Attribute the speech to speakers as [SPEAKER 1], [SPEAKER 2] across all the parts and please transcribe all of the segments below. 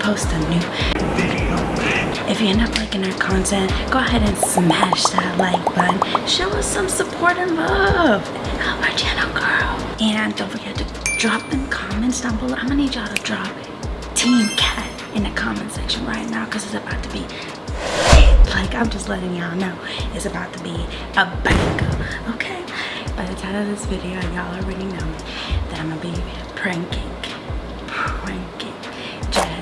[SPEAKER 1] post a new video. If you end up liking our content, go ahead and smash that like button. Show us some support and love. Help our channel grow. And don't forget to drop them comments down below. I'm gonna need y'all to drop Team Cat in the comment section right now because it's about to be like i'm just letting y'all know it's about to be a banger okay by the time of this video y'all already know that i'm gonna be pranking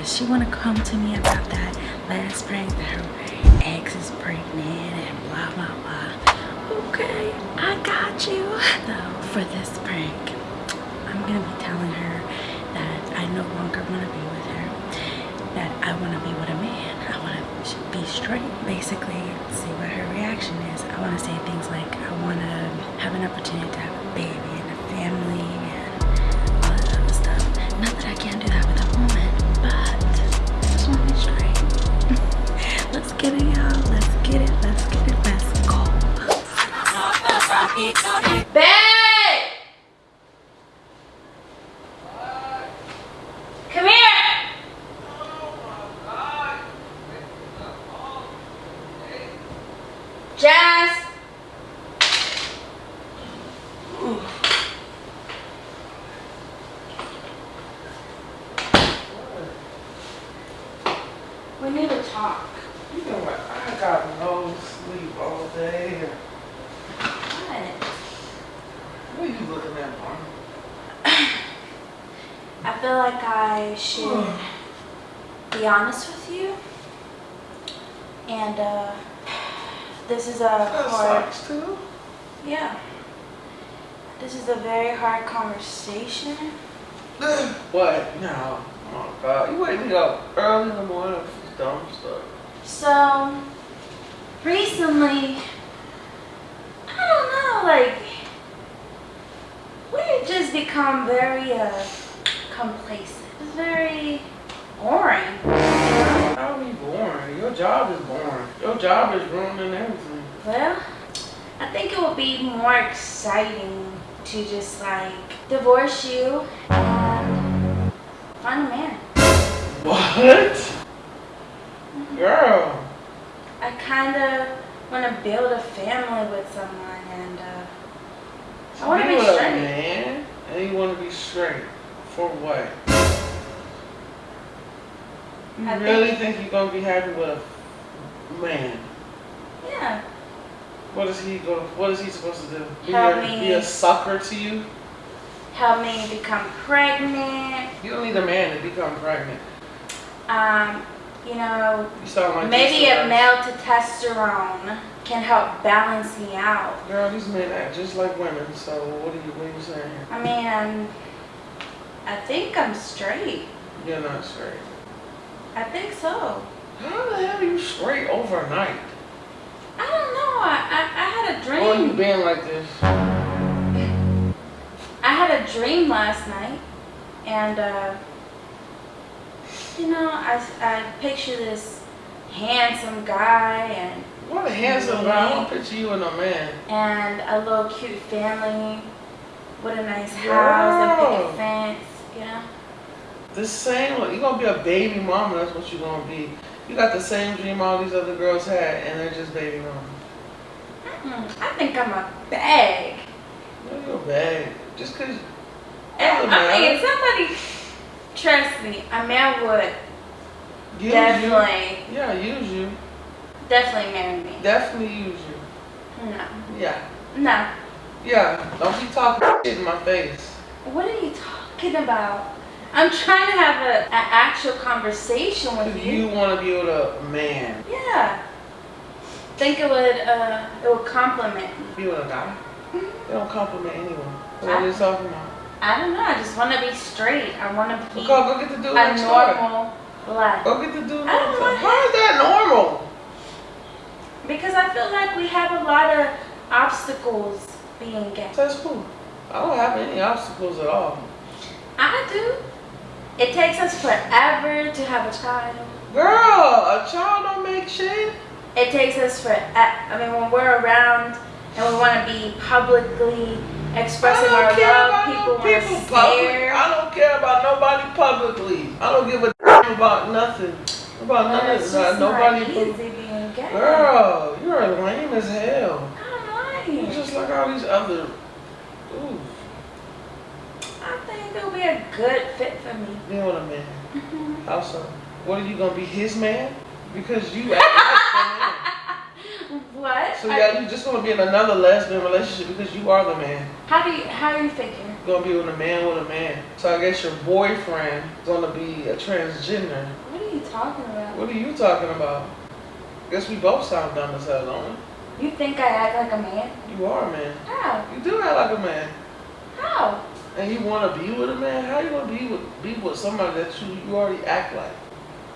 [SPEAKER 1] she want to come to me about that last prank that her ex is pregnant and blah blah blah. Okay i got you. So for this prank i'm gonna be telling her that i no longer want to be with her that i want to be with a man. I want to be straight basically see what her reaction is. I want to say things like i want to have an opportunity to have a baby
[SPEAKER 2] talk.
[SPEAKER 3] You know what? I got no sleep all day.
[SPEAKER 2] What?
[SPEAKER 3] What are you looking at, Mom?
[SPEAKER 2] I feel like I should be honest with you. And uh this is a
[SPEAKER 3] That
[SPEAKER 2] hard
[SPEAKER 3] sucks too.
[SPEAKER 2] yeah. This is a very hard conversation.
[SPEAKER 3] what? No. Oh God, you wake me up early in the morning dumb stuff.
[SPEAKER 2] So recently I don't know, like we just become very uh complacent. It's very boring.
[SPEAKER 3] How are you boring? Your job is boring. Your job is ruining everything.
[SPEAKER 2] Well, I think it would be more exciting to just like divorce you and find a man.
[SPEAKER 3] What? Girl.
[SPEAKER 2] I kind of want to build a family with someone and uh, I want to be
[SPEAKER 3] a
[SPEAKER 2] straight.
[SPEAKER 3] man, and you want to be straight. For what? You
[SPEAKER 2] I
[SPEAKER 3] really think you're gonna be happy with a man?
[SPEAKER 2] Yeah.
[SPEAKER 3] What is he going? What is he supposed to do? Be,
[SPEAKER 2] Help
[SPEAKER 3] a,
[SPEAKER 2] me.
[SPEAKER 3] be a sucker to you?
[SPEAKER 2] Help me become pregnant.
[SPEAKER 3] You don't need a man to become pregnant.
[SPEAKER 2] Um, you know,
[SPEAKER 3] You like
[SPEAKER 2] maybe a male testosterone can help balance me out.
[SPEAKER 3] Girl, these men act just like women. So what are you? What are you saying? here?
[SPEAKER 2] I mean, I'm, I think I'm straight.
[SPEAKER 3] You're not straight.
[SPEAKER 2] I think so.
[SPEAKER 3] How the hell are you straight overnight?
[SPEAKER 2] I don't know. I, I, I had a dream.
[SPEAKER 3] Or you been like this?
[SPEAKER 2] I had a dream last night, and uh, you know, I, I picture this handsome guy and
[SPEAKER 3] What a handsome guy. I don't picture you and a man.
[SPEAKER 2] and a little cute family with a nice house, a picket fence, you know.
[SPEAKER 3] The same. You're gonna be a baby mama. That's what you're gonna be. You got the same dream all these other girls had, and they're just baby mama.
[SPEAKER 2] Mm, I think I'm a bag.
[SPEAKER 3] No, you're bad. Just cause.
[SPEAKER 2] I mean, somebody trust me, a man would
[SPEAKER 3] Use
[SPEAKER 2] definitely,
[SPEAKER 3] you. Yeah, use you.
[SPEAKER 2] definitely marry me.
[SPEAKER 3] Definitely use you.
[SPEAKER 2] No,
[SPEAKER 3] Yeah.
[SPEAKER 2] no.
[SPEAKER 3] Yeah. Don't be talking shit in my face.
[SPEAKER 2] What are you talking about? I'm trying to have a, an actual conversation with you.
[SPEAKER 3] you want to be with a man.
[SPEAKER 2] Yeah. Think it would uh it would compliment me.
[SPEAKER 3] Be with a guy. They don't compliment anyone. What are you talking about?
[SPEAKER 2] I don't know. I just want to be straight. I want to
[SPEAKER 3] Go,
[SPEAKER 2] be
[SPEAKER 3] go get the dude
[SPEAKER 2] a
[SPEAKER 3] next door.
[SPEAKER 2] normal life.
[SPEAKER 3] Go get the dude
[SPEAKER 2] I don't want
[SPEAKER 3] How is that normal?
[SPEAKER 2] Because I feel like we have a lot of obstacles being gay.
[SPEAKER 3] That's cool. I don't have any obstacles at all.
[SPEAKER 2] I do. It takes us forever to have a child.
[SPEAKER 3] Girl, a child don't make shit.
[SPEAKER 2] It takes us for, I mean, when we're around and we want to be publicly expressing
[SPEAKER 3] I
[SPEAKER 2] our
[SPEAKER 3] don't care
[SPEAKER 2] love.
[SPEAKER 3] about
[SPEAKER 2] People
[SPEAKER 3] no
[SPEAKER 2] want to
[SPEAKER 3] public. I don't care about nobody publicly. I don't give a damn about nothing. About of
[SPEAKER 2] it's just
[SPEAKER 3] Nobody.
[SPEAKER 2] not easy being gay.
[SPEAKER 3] Girl, you're lame as hell.
[SPEAKER 2] I'm
[SPEAKER 3] You're just like all these other. Ooh,
[SPEAKER 2] I think it'll be a good fit for me.
[SPEAKER 3] being with a man. How so? What are you gonna be his man? Because you act like
[SPEAKER 2] What?
[SPEAKER 3] the man. So yeah, you just gonna be in another lesbian relationship because you are the man.
[SPEAKER 2] How do you how do you figure?
[SPEAKER 3] You're gonna be with a man with a man. So I guess your boyfriend is gonna be a transgender.
[SPEAKER 2] What are you talking about?
[SPEAKER 3] What are you talking about? Guess we both sound dumb as hell, don't we?
[SPEAKER 2] You think I act like a man?
[SPEAKER 3] You are a man.
[SPEAKER 2] How?
[SPEAKER 3] You do act like a man.
[SPEAKER 2] How?
[SPEAKER 3] And you wanna be with a man? How you gonna be with be with somebody that you, you already act like?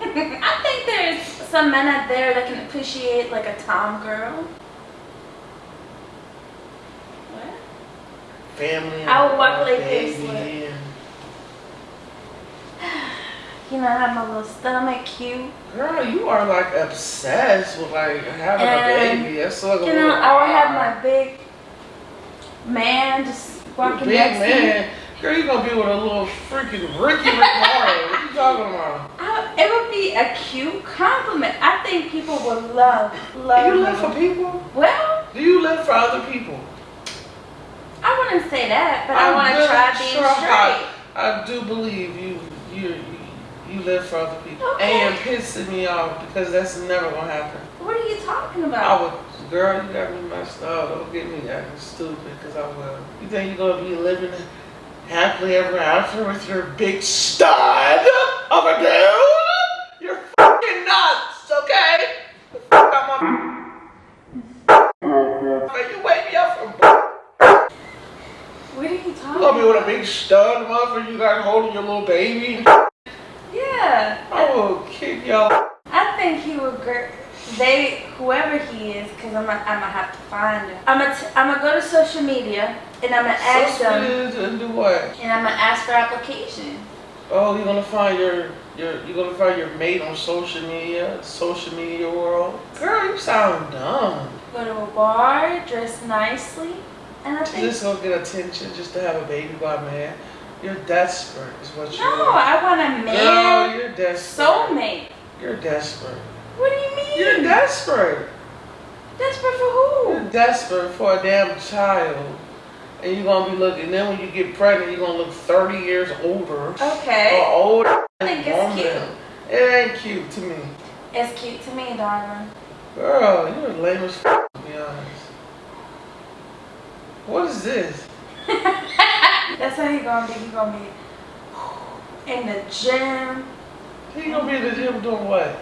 [SPEAKER 2] I think there's some men out there that can appreciate like a tom girl. What?
[SPEAKER 3] Family
[SPEAKER 2] I would walk like this, You know, I have my little stomach cute.
[SPEAKER 3] Girl, you are like obsessed with like having
[SPEAKER 2] And,
[SPEAKER 3] a baby. That's like
[SPEAKER 2] You know, I would have my big man just walking
[SPEAKER 3] big
[SPEAKER 2] next to me.
[SPEAKER 3] man. Girl, you gonna be with a little freaking Ricky Rick Morrow. What you talking about?
[SPEAKER 2] I, it would be a cute compliment. I think people would love, love
[SPEAKER 3] you live for people?
[SPEAKER 2] Well,
[SPEAKER 3] Do you live for other people?
[SPEAKER 2] I wouldn't say that, but I
[SPEAKER 3] I'm
[SPEAKER 2] want to try being
[SPEAKER 3] sure,
[SPEAKER 2] straight.
[SPEAKER 3] I do believe you you you, live for other people.
[SPEAKER 2] Okay.
[SPEAKER 3] And you're pissing me off because that's never gonna happen.
[SPEAKER 2] What are you talking about?
[SPEAKER 3] I would, girl, you got me messed up. Don't get me acting stupid because I will. You think you're gonna be living happily ever after with your big stud of a dude? You're fucking nuts, okay? The fuck out my. Man, you wake me up from.
[SPEAKER 2] What are you
[SPEAKER 3] You
[SPEAKER 2] talking
[SPEAKER 3] gonna be with a big stud, motherfucker? You got holding your little baby?
[SPEAKER 2] Yeah.
[SPEAKER 3] I will kick y'all.
[SPEAKER 2] I think he would they whoever he is because I'm gonna I'm gonna have to find him. I'm gonna I'm gonna go to social media and I'm gonna ask
[SPEAKER 3] So
[SPEAKER 2] them
[SPEAKER 3] and do what?
[SPEAKER 2] and I'm gonna ask for application.
[SPEAKER 3] Oh, you're gonna find your your you're gonna find your mate on social media, social media world. Girl, you sound dumb.
[SPEAKER 2] Go to a bar, dress nicely, and I think
[SPEAKER 3] Just go get attention, just to have a baby by man. You're desperate, is what you
[SPEAKER 2] no,
[SPEAKER 3] are.
[SPEAKER 2] I want a man
[SPEAKER 3] you're desperate.
[SPEAKER 2] soulmate.
[SPEAKER 3] You're desperate.
[SPEAKER 2] What do you mean?
[SPEAKER 3] You're desperate.
[SPEAKER 2] Desperate for who?
[SPEAKER 3] You're desperate for a damn child. And you're gonna be looking. Then when you get pregnant, you're gonna look 30 years older
[SPEAKER 2] Okay,
[SPEAKER 3] or older.
[SPEAKER 2] I think it's
[SPEAKER 3] woman.
[SPEAKER 2] cute.
[SPEAKER 3] It ain't cute to me.
[SPEAKER 2] It's cute to me, darling.
[SPEAKER 3] Girl, you're lame as f- to be honest. What is this?
[SPEAKER 2] That's how he gonna be. He gonna be in the gym,
[SPEAKER 3] He gonna be in the gym doing what?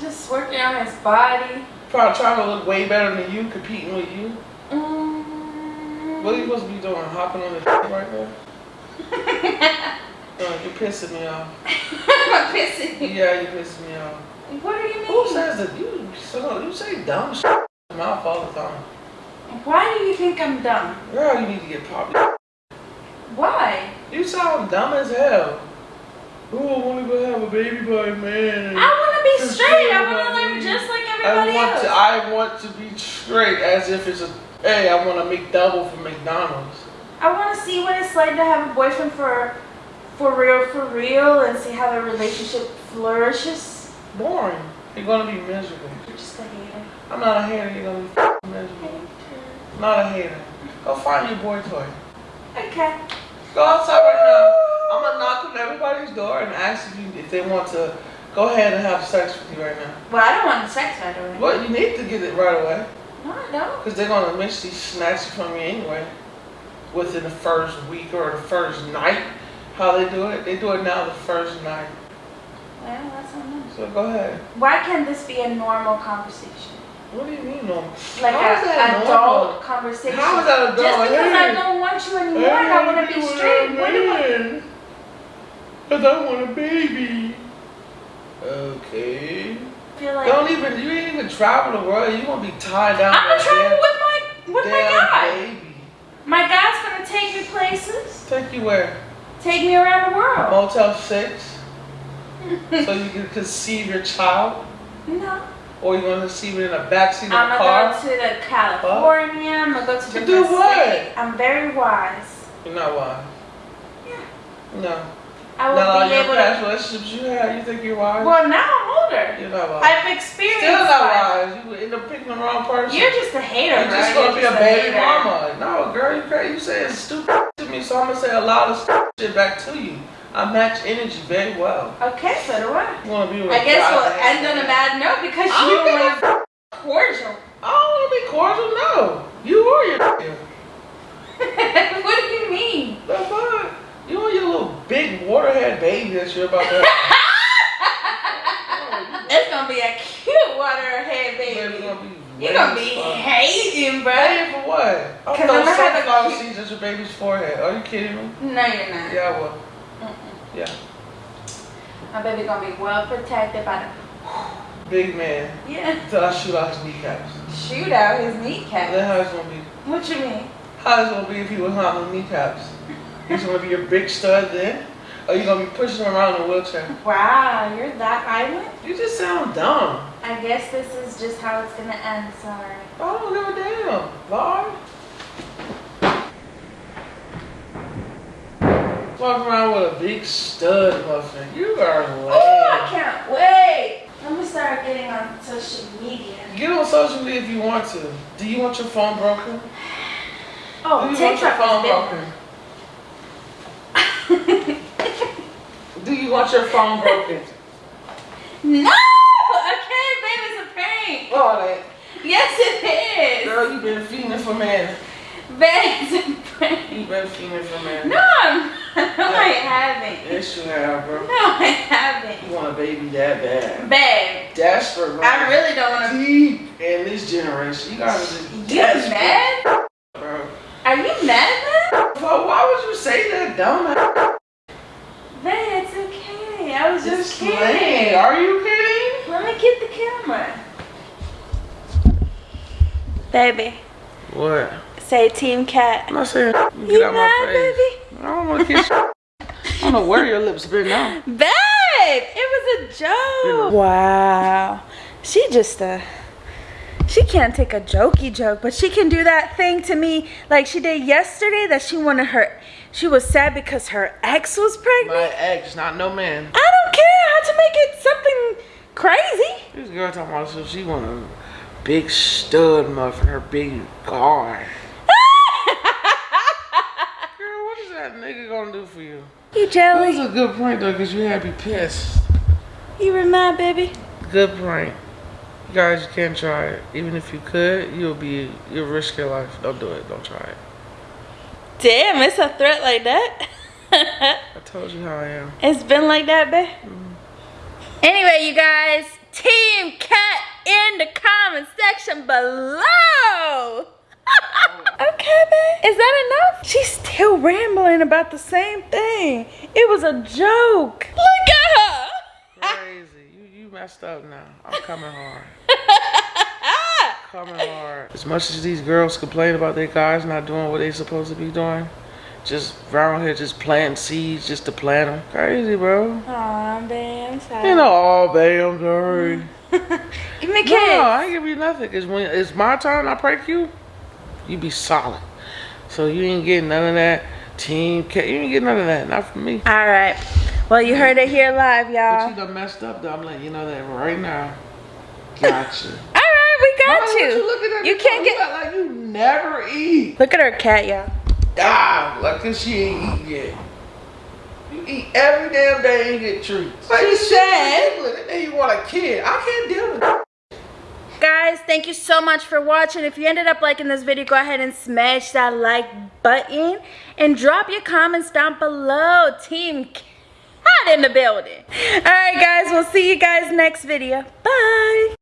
[SPEAKER 2] just working on his body.
[SPEAKER 3] Probably trying to look way better than you, competing with you.
[SPEAKER 2] Mm.
[SPEAKER 3] What are you supposed to be doing? Hopping on the right now? Uh, you're pissing me off.
[SPEAKER 2] I'm pissing you.
[SPEAKER 3] Yeah, you're pissing me off.
[SPEAKER 2] What do you mean?
[SPEAKER 3] Who says that? You, so, you say dumb shit in my mouth all the time.
[SPEAKER 2] Why do you think I'm dumb?
[SPEAKER 3] Girl, you need to get popped.
[SPEAKER 2] Why?
[SPEAKER 3] You sound dumb as hell. Oh, I want to go have a baby by a man.
[SPEAKER 2] I want to be straight. I want to live just like everybody I
[SPEAKER 3] want
[SPEAKER 2] else.
[SPEAKER 3] to. I want to be straight, as if it's a. Hey, I want to make double from McDonald's.
[SPEAKER 2] I want to see what it's like to have a boyfriend for, for real, for real, and see how the relationship flourishes.
[SPEAKER 3] Boring. You're gonna be miserable.
[SPEAKER 2] You're just a hater.
[SPEAKER 3] I'm not a hater. You're gonna be miserable. I'm not a hater. Go find your boy toy.
[SPEAKER 2] Okay.
[SPEAKER 3] Go outside right now. I'm gonna knock on everybody's door and ask if, you, if they want to go ahead and have sex with you right now.
[SPEAKER 2] Well, I don't want the sex right away.
[SPEAKER 3] Well, you need to get it right away
[SPEAKER 2] No, I don't.
[SPEAKER 3] because they're gonna eventually snatch it from you anyway. Within the first week or the first night, how they do it, they do it now the first night.
[SPEAKER 2] Well, that's on them.
[SPEAKER 3] So go ahead.
[SPEAKER 2] Why can't this be a normal conversation?
[SPEAKER 3] What do you mean normal?
[SPEAKER 2] Like
[SPEAKER 3] How is that
[SPEAKER 2] a
[SPEAKER 3] normal?
[SPEAKER 2] adult conversation.
[SPEAKER 3] How is that adult?
[SPEAKER 2] Just because I don't want you anymore and I want to be straight. What do I?
[SPEAKER 3] Cause I want a baby. Okay.
[SPEAKER 2] like
[SPEAKER 3] Don't even you ain't even travel the world. You gonna be tied down.
[SPEAKER 2] I'm gonna
[SPEAKER 3] to
[SPEAKER 2] travel with my with my guy.
[SPEAKER 3] baby.
[SPEAKER 2] My guy's gonna take me places,
[SPEAKER 3] Take you where?
[SPEAKER 2] take me around the world.
[SPEAKER 3] Motel Six, so you can conceive your child.
[SPEAKER 2] No,
[SPEAKER 3] Or you want to see me in the backseat of
[SPEAKER 2] I'm gonna
[SPEAKER 3] car?
[SPEAKER 2] go to the California. I'm gonna go to
[SPEAKER 3] To
[SPEAKER 2] the
[SPEAKER 3] do what?
[SPEAKER 2] state. I'm very wise.
[SPEAKER 3] You're not wise.
[SPEAKER 2] Yeah.
[SPEAKER 3] No.
[SPEAKER 2] I
[SPEAKER 3] Not
[SPEAKER 2] will
[SPEAKER 3] all
[SPEAKER 2] be
[SPEAKER 3] your
[SPEAKER 2] able
[SPEAKER 3] past
[SPEAKER 2] to.
[SPEAKER 3] relationships you had, you think you're wise?
[SPEAKER 2] Well, now I'm older.
[SPEAKER 3] you're not wise.
[SPEAKER 2] I've experienced.
[SPEAKER 3] Still not wise. You end up picking the wrong person.
[SPEAKER 2] You're just a hater,
[SPEAKER 3] You're just
[SPEAKER 2] You're
[SPEAKER 3] gonna be a
[SPEAKER 2] just
[SPEAKER 3] baby mama. No, girl, you crazy. You saying stupid to me, so I'm gonna say a lot of stupid shit back to you. I match energy very well.
[SPEAKER 2] Okay, so do I.
[SPEAKER 3] You wanna be with
[SPEAKER 2] I guess we'll end on a bad note because you
[SPEAKER 3] don't
[SPEAKER 2] don't
[SPEAKER 3] give a
[SPEAKER 2] want to cordial.
[SPEAKER 3] I don't wanna be cordial, no. You or your
[SPEAKER 2] what do you mean?
[SPEAKER 3] The fuck? You and your little big waterhead baby that you're about to
[SPEAKER 2] It's gonna be a cute waterhead baby.
[SPEAKER 3] gonna
[SPEAKER 2] You're gonna be
[SPEAKER 3] fuck.
[SPEAKER 2] hating, bro.
[SPEAKER 3] Hey, for what? I'll
[SPEAKER 2] 'Cause
[SPEAKER 3] throw
[SPEAKER 2] I'm gonna have a cute-
[SPEAKER 3] seeds at your baby's forehead. Are you kidding me?
[SPEAKER 2] No, you're not.
[SPEAKER 3] Yeah, I will. Yeah.
[SPEAKER 2] My baby gonna be well protected by the
[SPEAKER 3] Big man.
[SPEAKER 2] yeah.
[SPEAKER 3] Until I shoot out his kneecaps.
[SPEAKER 2] Shoot out his kneecaps.
[SPEAKER 3] Then how it's gonna be?
[SPEAKER 2] What you mean?
[SPEAKER 3] How it's gonna be if he was not on kneecaps? He's gonna be your big stud then? Or you gonna be pushing him around in a wheelchair?
[SPEAKER 2] Wow, you're that violent?
[SPEAKER 3] You just sound dumb.
[SPEAKER 2] I guess this is just how it's gonna end. Sorry.
[SPEAKER 3] I don't give a damn. Lord. Walking around with a big stud muffin. You are lame.
[SPEAKER 2] Oh, I can't wait. Let me start getting on social media.
[SPEAKER 3] Get on social media if you want to. Do you want your phone broken?
[SPEAKER 2] Oh,
[SPEAKER 3] Do you want your phone broken? Do you want your phone broken?
[SPEAKER 2] no! Okay, baby, it's a prank.
[SPEAKER 3] Oh, that
[SPEAKER 2] Yes, it is.
[SPEAKER 3] girl, you've been feeding for man.
[SPEAKER 2] Babe, it's a prank.
[SPEAKER 3] You been feeding for man.
[SPEAKER 2] No. No, I haven't.
[SPEAKER 3] Yes, you have, bro.
[SPEAKER 2] No, I haven't.
[SPEAKER 3] You want a baby that bad?
[SPEAKER 2] Babe,
[SPEAKER 3] Desperate, bro.
[SPEAKER 2] I really don't want to.
[SPEAKER 3] deep in this generation. You gotta just
[SPEAKER 2] You
[SPEAKER 3] desperate,
[SPEAKER 2] mad?
[SPEAKER 3] bro.
[SPEAKER 2] Are you mad, man?
[SPEAKER 3] Bro, why would you say that, dumb?
[SPEAKER 2] Babe, it's okay. I was just
[SPEAKER 3] Just
[SPEAKER 2] kidding.
[SPEAKER 3] kidding. Are you kidding?
[SPEAKER 2] Let me get the camera. Baby,
[SPEAKER 3] What?
[SPEAKER 2] say Team Cat.
[SPEAKER 3] I'm not saying. Get
[SPEAKER 2] You
[SPEAKER 3] out
[SPEAKER 2] mad,
[SPEAKER 3] my face.
[SPEAKER 2] baby?
[SPEAKER 3] I don't want to kiss. you. I don't know where your lips been now.
[SPEAKER 2] Babe, it was a joke. Wow. She just uh she can't take a jokey joke, but she can do that thing to me like she did yesterday that she wanted her she was sad because her ex was pregnant.
[SPEAKER 3] My ex, not no man.
[SPEAKER 2] I don't care. I had to make it something crazy.
[SPEAKER 3] This girl talking about so she want a big stud muffin, her big car. Girl, what is that nigga gonna do for you?
[SPEAKER 2] you
[SPEAKER 3] That was
[SPEAKER 2] jelly.
[SPEAKER 3] a good prank though, cause you had to be pissed.
[SPEAKER 2] You were mad, baby.
[SPEAKER 3] Good prank. You guys, you can't try it. Even if you could, you'll be you'll risk your life. Don't do it. Don't try it.
[SPEAKER 2] Damn, it's a threat like that.
[SPEAKER 3] I told you how I am.
[SPEAKER 2] It's been like that, babe. Mm-hmm. Anyway, you guys, Team Cat in the comment section below. Okay, babe. Is that enough? She's still rambling about the same thing. It was a joke. Look at her.
[SPEAKER 3] Crazy. You you messed up now. I'm coming hard. coming hard. As much as these girls complain about their guys not doing what they're supposed to be doing, just around here just planting seeds just to plant them. Crazy, bro.
[SPEAKER 2] Aw, babe, I'm sorry.
[SPEAKER 3] You know, oh, babe, I'm sorry.
[SPEAKER 2] Give me a
[SPEAKER 3] No,
[SPEAKER 2] kiss.
[SPEAKER 3] I ain't give you nothing. Cause when it's my turn, I prank you. You be solid. So you ain't getting none of that team. Ca- you ain't getting none of that. Not from me.
[SPEAKER 2] All right. Well, you heard it here live, y'all.
[SPEAKER 3] But you done messed up. Though. I'm letting you know that right now. Gotcha.
[SPEAKER 2] All right, we got
[SPEAKER 3] Mama,
[SPEAKER 2] you.
[SPEAKER 3] you
[SPEAKER 2] You can't get-
[SPEAKER 3] act like you never eat.
[SPEAKER 2] Look at her cat, y'all.
[SPEAKER 3] Ah, like she ain't eat yet. You eat every damn day and get treats. This shit
[SPEAKER 2] said-
[SPEAKER 3] then you want a kid. I can't deal with that.
[SPEAKER 2] Guys, thank you so much for watching. If you ended up liking this video, go ahead and smash that like button and drop your comments down below. Team Cat in the building. All right, guys, we'll see you guys next video. Bye.